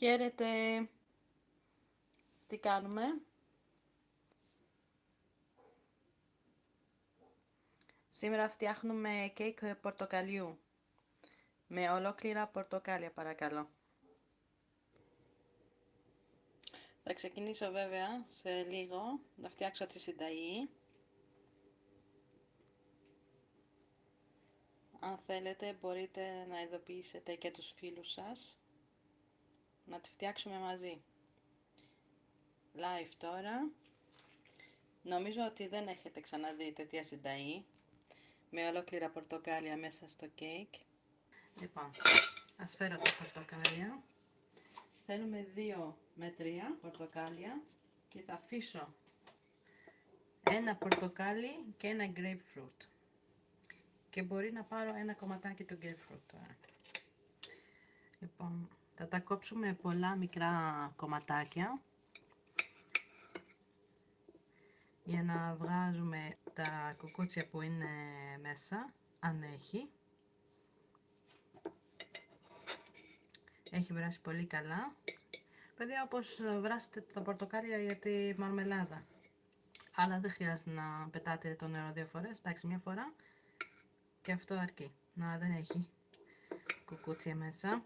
Χαίρετε. Τι κάνουμε; Σήμερα φτιάχνουμε κέικ πορτοκαλιού. Με ολόκληρα πορτοκάλια παρακαλώ. Θα ξεκινήσω βέβαια σε λίγο να φτιάξω τη συνταγή. Αν θέλετε μπορείτε να ειδοποιήσετε και τους φίλους σας να τη φτιάξουμε μαζί. Live τώρα. Νομίζω ότι δεν έχετε ξαναδεί τέτοια συνταγή με ολόκληρα πορτοκάλια μέσα στο κέικ. Λοιπόν, ας φέρω τα πορτοκάλια. Θέλουμε 2 με 3 πορτοκάλια και θα αφήσω ένα πορτοκάλι και ένα grapefruit. Και μπορεί να πάρω ένα κομματάκι του grapefruit τώρα. Λοιπόν, θα τα κόψουμε πολλά μικρά κομματάκια για να βγάζουμε τα κουκούτσια που είναι μέσα, αν έχει. Έχει βράσει πολύ καλά. Παιδιά, όπως βράσετε τα πορτοκάλια για τη μαρμελάδα. Αλλά δεν χρειάζεται να πετάτε το νερό δύο φορές. Εντάξει, μια φορά και αυτό αρκεί. Να δεν έχει κουκούτσια μέσα.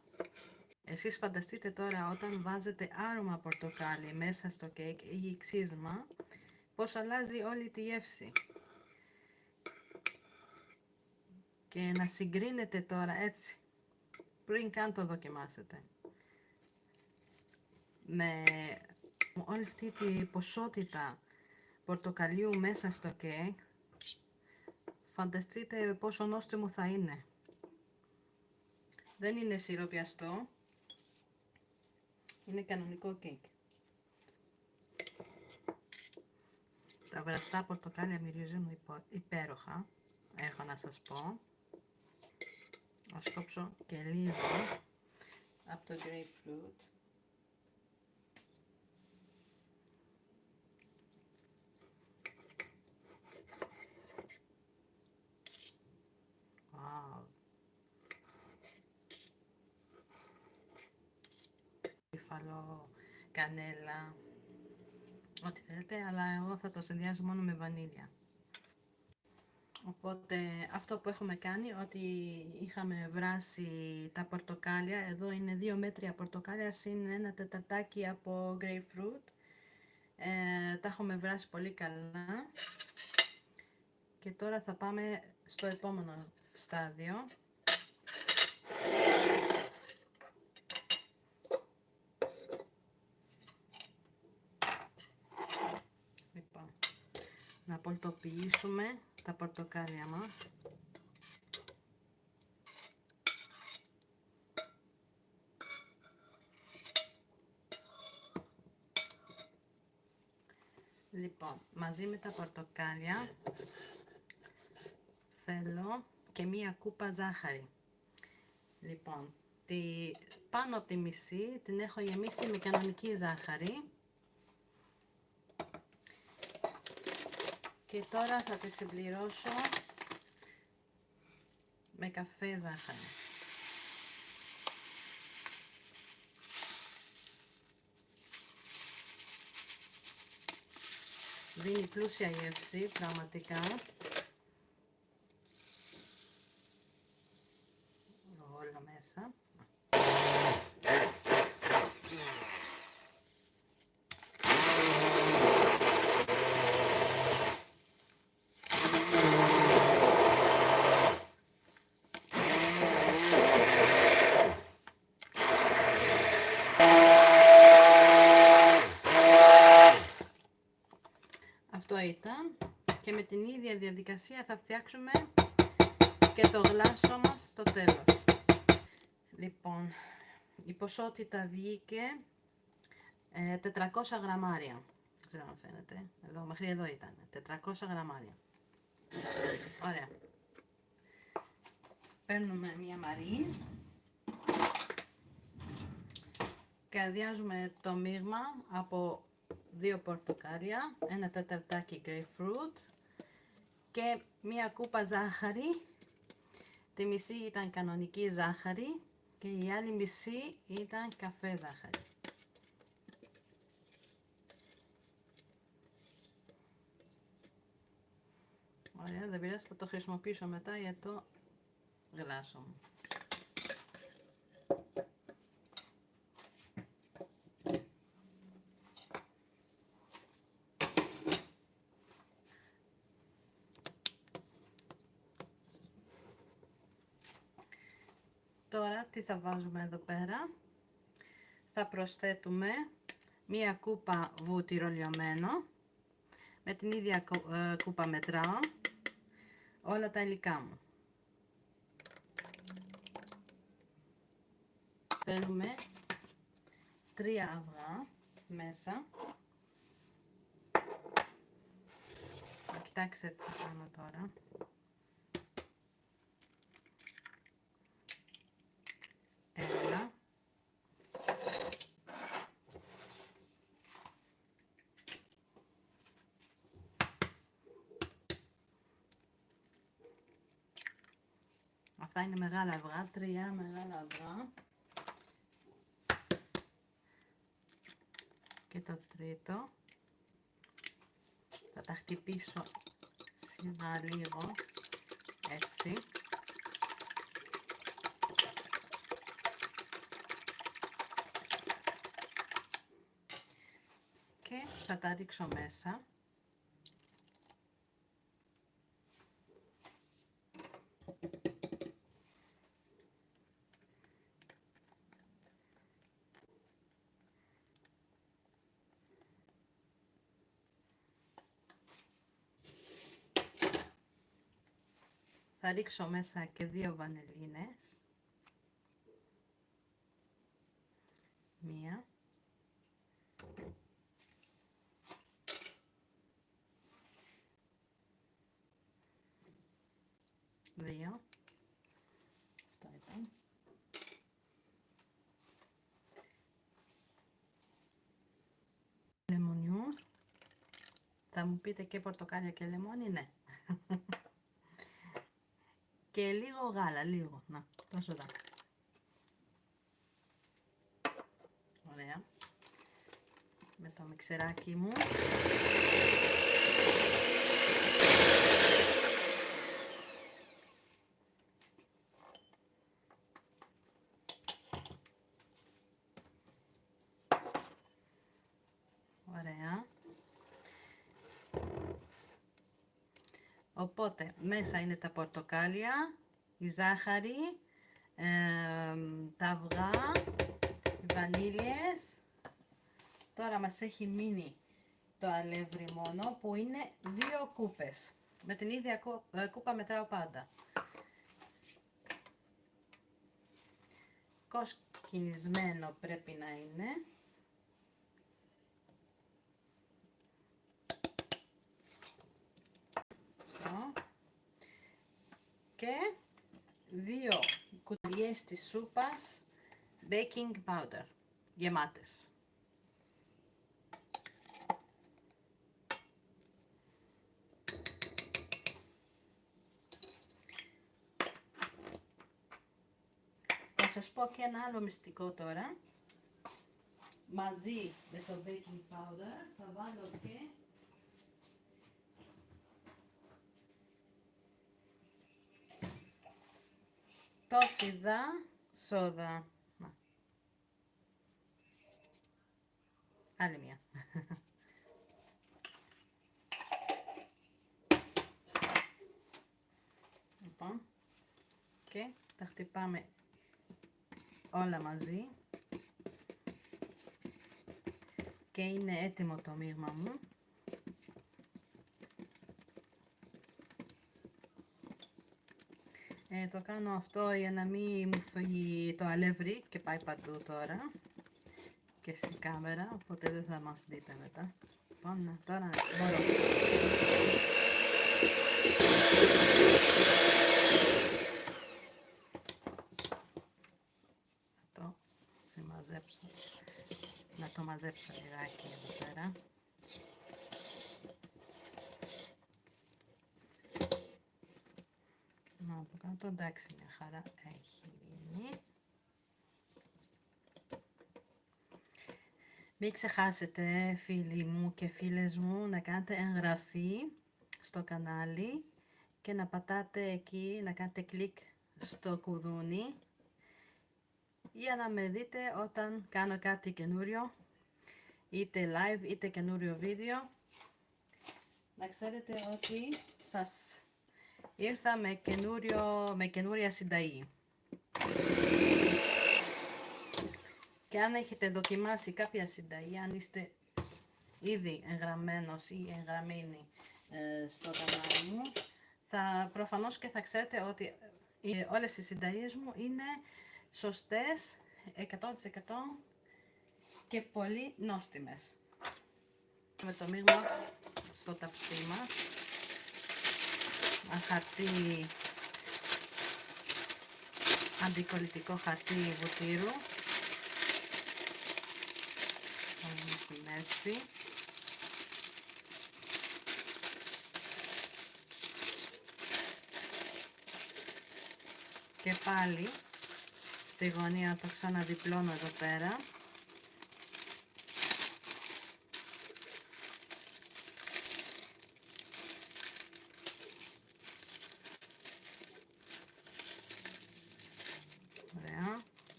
Εσείς φανταστείτε τώρα όταν βάζετε άρωμα πορτοκάλι μέσα στο κέικ ή ξύσμα, πώς αλλάζει όλη τη γεύση. Και να συγκρίνετε τώρα έτσι, πριν καν το δοκιμάσετε. Με όλη αυτή τη ποσότητα πορτοκαλιού μέσα στο κέικ, φανταστείτε πόσο νόστιμο θα είναι. Δεν είναι σιροπιαστό, είναι κανονικό κέικ. Τα βραστά πορτοκάλια μυρίζουν υπέροχα, έχω να σας πω. Ας κόψω και λίγο από το grapefruit. Κανέλα, ό,τι θέλετε, αλλά εγώ θα το συνδυάζω μόνο με βανίλια. Οπότε αυτό που έχουμε κάνει, ότι είχαμε βράσει τα πορτοκάλια, εδώ είναι δύο μέτρια πορτοκάλια συν ένα τεταρτάκι από grapefruit. Ε, τα έχουμε βράσει πολύ καλά. Και τώρα θα πάμε στο επόμενο στάδιο. να πολτοποιήσουμε τα πορτοκάλια μας. Λοιπόν, μαζί με τα πορτοκάλια θέλω και μία κούπα ζάχαρη. Λοιπόν, τη, πάνω από τη μισή την έχω γεμίσει με κανονική ζάχαρη Και τώρα θα τη συμπληρώσω με καφέ ζάχαρη. Δίνει πλούσια γεύση, πραγματικά. Όλα μέσα. ήταν και με την ίδια διαδικασία θα φτιάξουμε και το γλάσο μας στο τέλος. Λοιπόν, η ποσότητα βγήκε 400 ε, γραμμάρια. Δεν ξέρω αν φαίνεται. Εδώ, μέχρι εδώ ήταν. 400 γραμμάρια. Ωραία. Παίρνουμε μία μαρίζ και αδειάζουμε το μείγμα από δύο πορτοκάλια, ένα τεταρτάκι grapefruit και μία κούπα ζάχαρη. Τη μισή ήταν κανονική ζάχαρη και η άλλη μισή ήταν καφέ ζάχαρη. Ωραία, δεν πειράζει, θα το χρησιμοποιήσω μετά για το γλάσο μου. Τώρα τι θα βάζουμε εδώ πέρα. Θα προσθέτουμε μία κούπα βούτυρο λιωμένο. Με την ίδια ε, κούπα μετράω όλα τα υλικά μου. Θέλουμε τρία αυγά μέσα. Κοιτάξτε τι θα κάνω τώρα. Αυτά είναι μεγάλα αυγά, τρία μεγάλα αυγά. Και το τρίτο. Θα τα χτυπήσω σιγά λίγο, έτσι. Και θα τα ρίξω μέσα. Ρίξω μέσα και δύο βανελίνες. Μία. Δύο. Αυτό ήταν. Λεμονιού. Θα μου πείτε και πορτοκάλια και λεμόνι, ναι. και λίγο γάλα, λίγο. Να, τόσο εδώ. Ωραία. Με το μιξεράκι μου. Οπότε μέσα είναι τα πορτοκάλια, η ζάχαρη, τα αυγά, οι βανίλιες. Τώρα μας έχει μείνει το αλεύρι μόνο που είναι δύο κούπες. Με την ίδια ε, κούπα μετράω πάντα. Κοσκινισμένο πρέπει να είναι. Και δύο κουταλιές της σούπας baking powder γεμάτες. Θα σας πω και ένα άλλο μυστικό τώρα. Μαζί με το baking powder θα βάλω και τόσιδα σόδα. Άλλη μία. λοιπόν, και τα χτυπάμε όλα μαζί και είναι έτοιμο το μείγμα μου. Ε, το κάνω αυτό για να μην μου φύγει το αλεύρι και πάει παντού τώρα και στην κάμερα, οπότε δεν θα μας δείτε μετά. Λοιπόν, τώρα μπορώ. το συμμαζέψω, να το μαζέψω λιγάκι εδώ πέρα. από κάτω. Εντάξει, μια χαρά έχει γίνει. Μην ξεχάσετε φίλοι μου και φίλες μου να κάνετε εγγραφή στο κανάλι και να πατάτε εκεί, να κάνετε κλικ στο κουδούνι για να με δείτε όταν κάνω κάτι καινούριο είτε live είτε καινούριο βίντεο να ξέρετε ότι σας ήρθα με, καινούριο, με καινούρια συνταγή και αν έχετε δοκιμάσει κάποια συνταγή αν είστε ήδη εγγραμμένος ή εγγραμμένη ε, στο κανάλι μου θα προφανώς και θα ξέρετε ότι ε, όλες οι συνταγές μου είναι σωστές 100% και πολύ νόστιμες. Με το μείγμα στο ταψί μας. Ένα χαρτί, αντικολλητικό χαρτί βουτύρου. στη μέση. Και πάλι στη γωνία το ξαναδιπλώνω εδώ πέρα.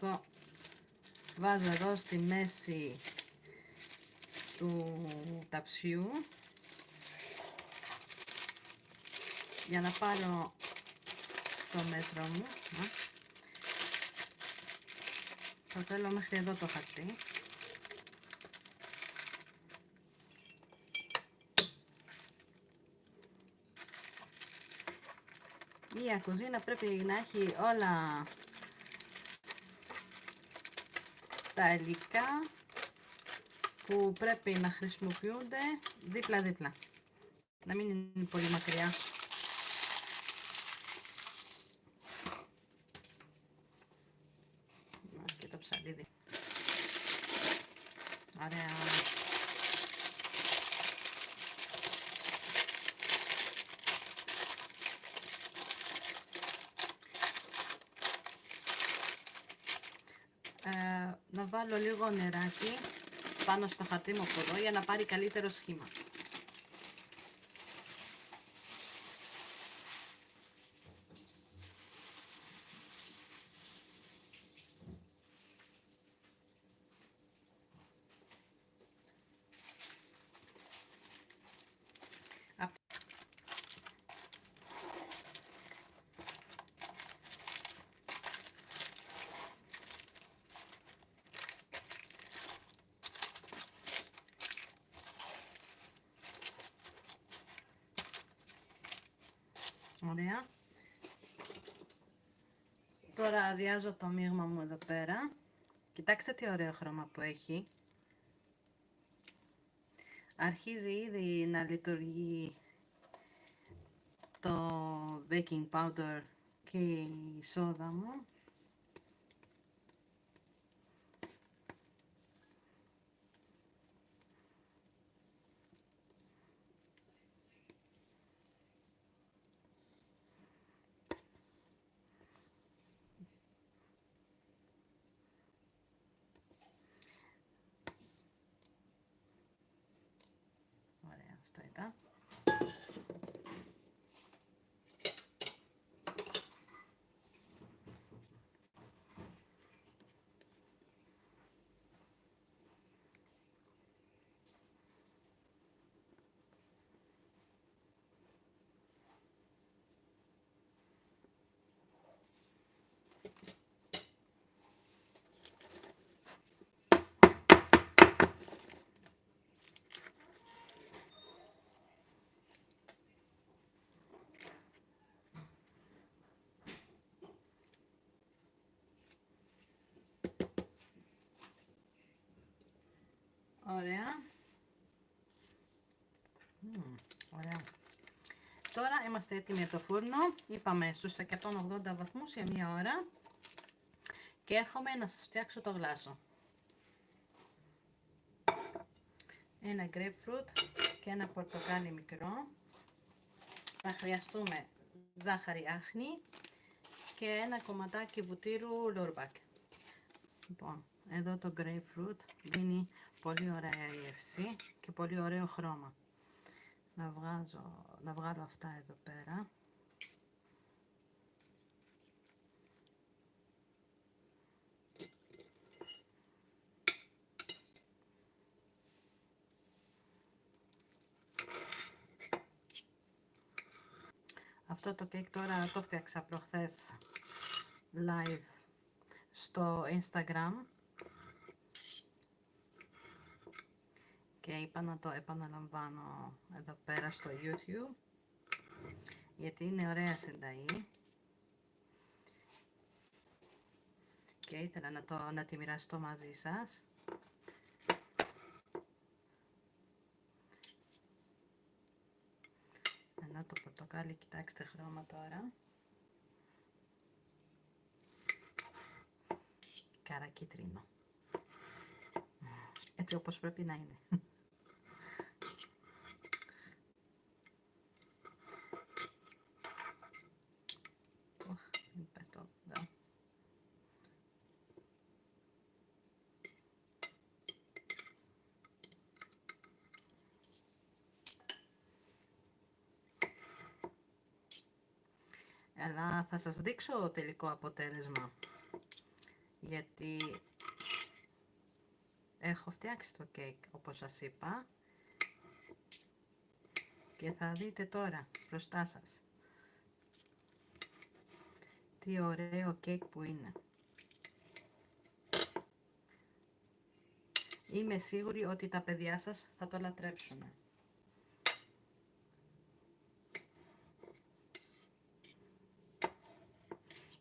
Ωραία. Το βάζω εδώ στη μέση του ταψιού για να πάρω το μέτρο μου. Το θέλω μέχρι εδώ το χαρτί. Η κουζίνα πρέπει να έχει όλα τα υλικά που πρέπει να χρησιμοποιούνται δίπλα-δίπλα. Να μην είναι πολύ μακριά. Και το ψαλίδι. Ωραία. Ε, να βάλω λίγο νεράκι πάνω στο χαρτί μου από εδώ για να πάρει καλύτερο σχήμα. Ωραία. Τώρα αδειάζω το μείγμα μου εδώ πέρα. Κοιτάξτε τι ωραίο χρώμα που έχει. Αρχίζει ήδη να λειτουργεί το baking powder και η σόδα μου. Ωραία. ωραία. Τώρα είμαστε έτοιμοι για το φούρνο. Είπαμε στους 180 βαθμούς για μία ώρα. Και έρχομαι να σας φτιάξω το γλάσο. Ένα grapefruit και ένα πορτοκάλι μικρό. Θα χρειαστούμε ζάχαρη άχνη και ένα κομματάκι βουτύρου λουρμπακ. Λοιπόν, εδώ το grapefruit δίνει πολύ ωραία γεύση και πολύ ωραίο χρώμα. Να, βγάζω, να βγάλω αυτά εδώ πέρα. Αυτό το κέικ τώρα το φτιάξα προχθές live στο Instagram και είπα να το επαναλαμβάνω εδώ πέρα στο YouTube γιατί είναι ωραία συνταγή. Και ήθελα να, το, να τη μοιραστώ μαζί σας. Ένα το πορτοκάλι, κοιτάξτε χρώμα τώρα. Καρακίτρινο. Έτσι όπως πρέπει να είναι αλλά θα σας δείξω το τελικό αποτέλεσμα. Γιατί έχω φτιάξει το κέικ όπως σας είπα. Και θα δείτε τώρα μπροστά σας τι ωραίο κέικ που είναι. Είμαι σίγουρη ότι τα παιδιά σας θα το λατρέψουν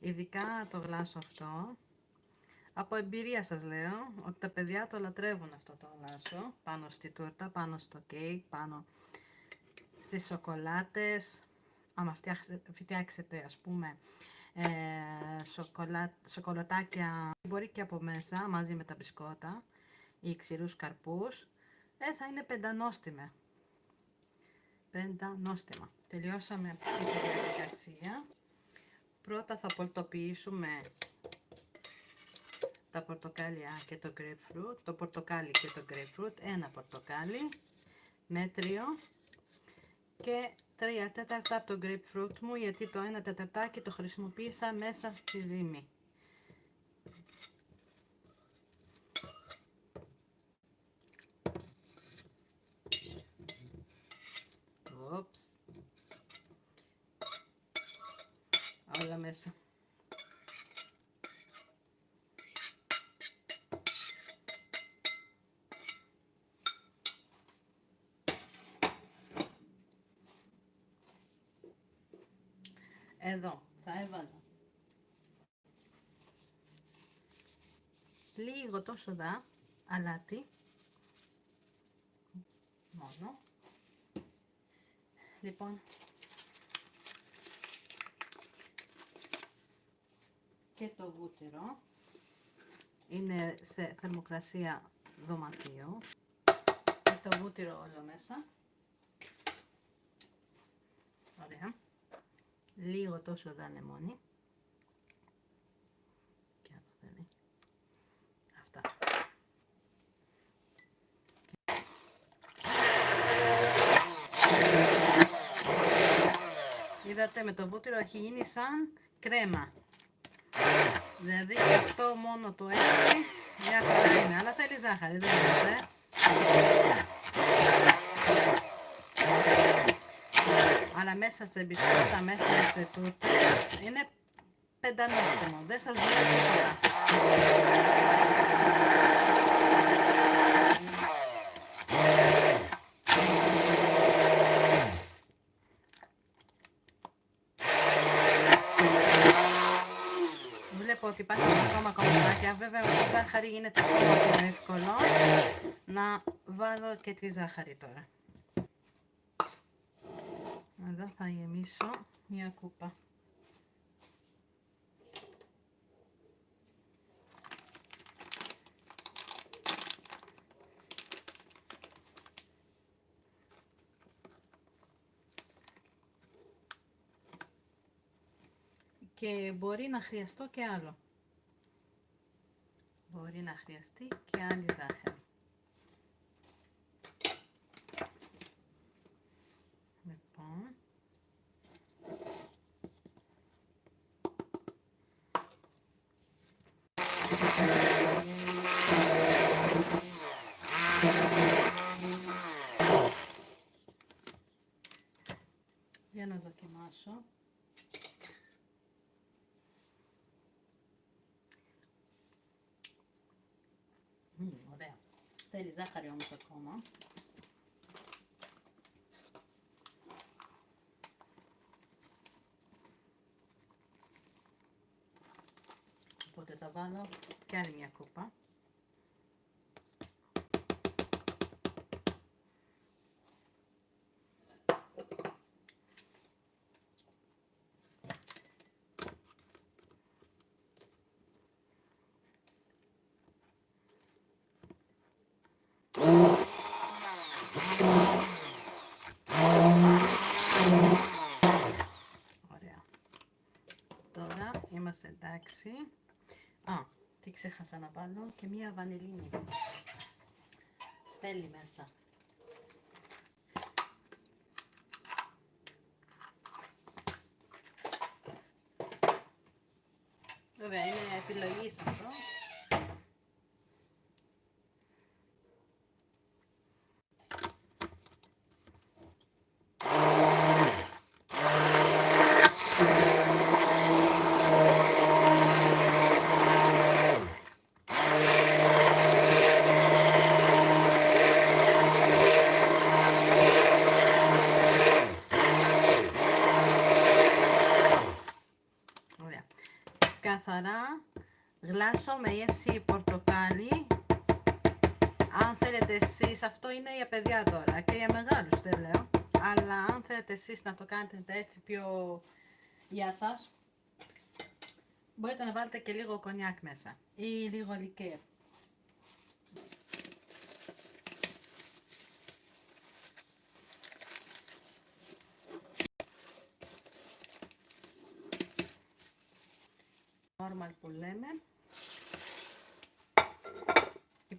ειδικά το γλάσο αυτό. Από εμπειρία σας λέω ότι τα παιδιά το λατρεύουν αυτό το γλάσο πάνω στη τούρτα, πάνω στο κέικ, πάνω στις σοκολάτες. Άμα φτιάξετε ας πούμε ε, σοκολα... σοκολατάκια μπορεί και από μέσα μαζί με τα μπισκότα ή ξηρούς καρπούς. Ε, θα είναι πεντανόστιμε. Πεντανόστιμα. Τελειώσαμε τη διαδικασία Πρώτα θα πολτοποιήσουμε τα πορτοκάλια και το grapefruit, το πορτοκάλι και το grapefruit, ένα πορτοκάλι, μέτριο και τρία τέταρτα από το grapefruit μου γιατί το ένα τεταρτάκι το χρησιμοποίησα μέσα στη ζύμη. Όλα μέσα. Εδώ θα έβαλα. Λίγο τόσο δά αλάτι. Μόνο. Λοιπόν και το βούτυρο. Είναι σε θερμοκρασία δωματίου. Και το βούτυρο όλο μέσα. Ωραία. Λίγο τόσο δα λεμόνι και αυτά. Είδατε με το βούτυρο έχει γίνει σαν κρέμα Δηλαδή και αυτό μόνο το έτσι μια χαρά είναι. Αλλά θέλει ζάχαρη, δεν είναι. Αλλά μέσα σε μπισκότα, μέσα σε τούρτες είναι πεντανόστιμο. Δεν σας λέω τίποτα. ότι υπάρχουν ακόμα κομματάκια. Βέβαια με τη ζάχαρη γίνεται ακόμα πιο εύκολο. Να βάλω και τη ζάχαρη τώρα. Εδώ θα γεμίσω μια κούπα. και μπορεί να χρειαστώ και άλλο. μπορεί να χρειαστεί και άλλη ζάχαρη. Λοιπόν, για να δοκιμάσω. Μμμ, ωραία. Θέλει ζάχαρη όμως ακόμα. Οπότε θα βάλω και άλλη μια κούπα. Ωραία. Τώρα είμαστε εντάξει. Α, τι ξέχασα να βάλω και μία βανιλίνη. Θέλει μέσα. Βέβαια, είναι επιλογής σε αυτό. Ωραία. Καθαρά γλάσο με γεύση πορτοκάλι. Αν θέλετε εσείς, αυτό είναι για παιδιά τώρα και για μεγάλους δεν λέω. Αλλά αν θέλετε εσείς να το κάνετε έτσι πιο για σας, μπορείτε να βάλετε και λίγο κονιάκ μέσα ή λίγο λικέρ. normal που λέμε.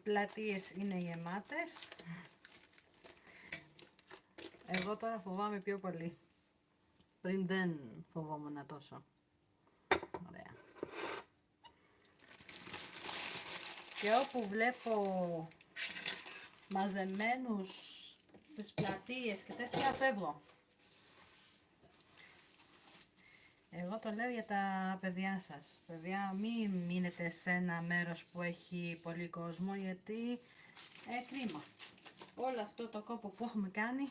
Οι πλατείες είναι γεμάτες. Εγώ τώρα φοβάμαι πιο πολύ. Πριν δεν φοβόμουν τόσο. Ωραία. Και όπου βλέπω μαζεμένους στις πλατείες και τέτοια φεύγω. Εγώ το λέω για τα παιδιά σας. Παιδιά, μην μείνετε σε ένα μέρος που έχει πολύ κόσμο, γιατί ε, κρίμα. Όλο αυτό το κόπο που έχουμε κάνει,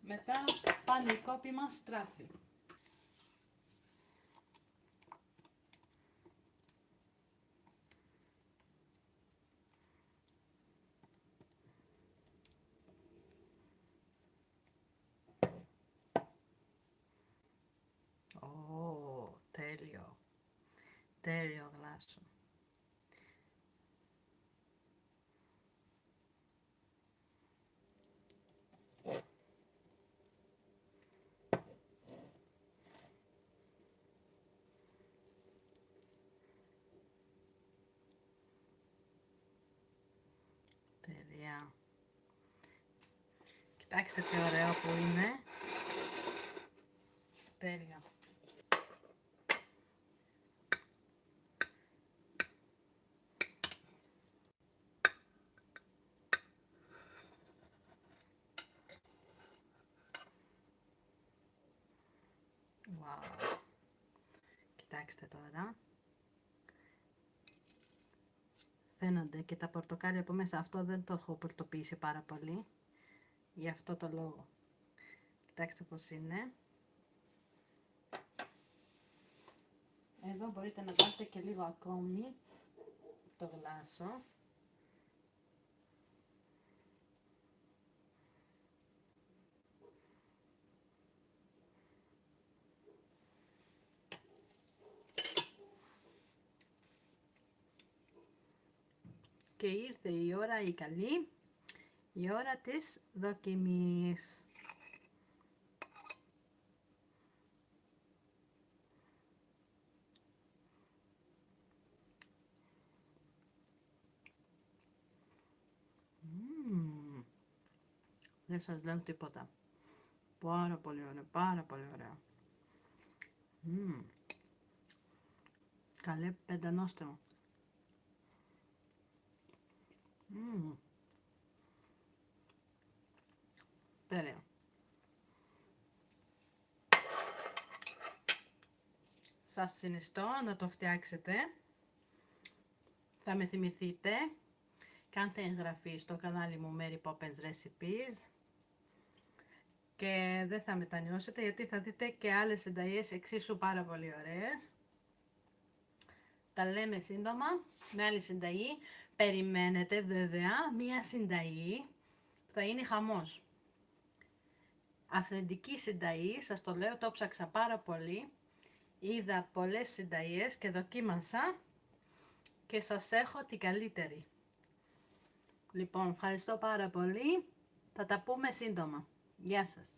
μετά πάνε οι κόποι μας στράφη. Ω, τέλειο. Τέλειο γλάσο. Τέλεια. Κοιτάξτε τι ωραίο που είναι. Τέλεια. Wow. Κοιτάξτε τώρα. Φαίνονται και τα πορτοκάλια από μέσα. Αυτό δεν το έχω πορτοποιήσει πάρα πολύ. Γι' αυτό το λόγο. Κοιτάξτε πώς είναι. Εδώ μπορείτε να βάλετε και λίγο ακόμη το γλάσο. και ήρθε η ώρα η καλή, η ώρα της δοκιμής. Δεν σας λέω τίποτα. Πάρα πολύ ωραία, πάρα πολύ ωραία. Mm. Καλέ μου. Mm. Τέλειο. Σας συνιστώ να το φτιάξετε. Θα με θυμηθείτε. Κάντε εγγραφή στο κανάλι μου Mary Poppins Recipes. Και δεν θα μετανιώσετε γιατί θα δείτε και άλλες συνταγές εξίσου πάρα πολύ ωραίες. Τα λέμε σύντομα με άλλη συνταγή. Περιμένετε βέβαια μία συνταγή που θα είναι χαμός. Αυθεντική συνταγή, σας το λέω, το ψάξα πάρα πολύ είδα πολλές συνταγές και δοκίμασα και σας έχω την καλύτερη. Λοιπόν, ευχαριστώ πάρα πολύ. Θα τα πούμε σύντομα. Γεια σας.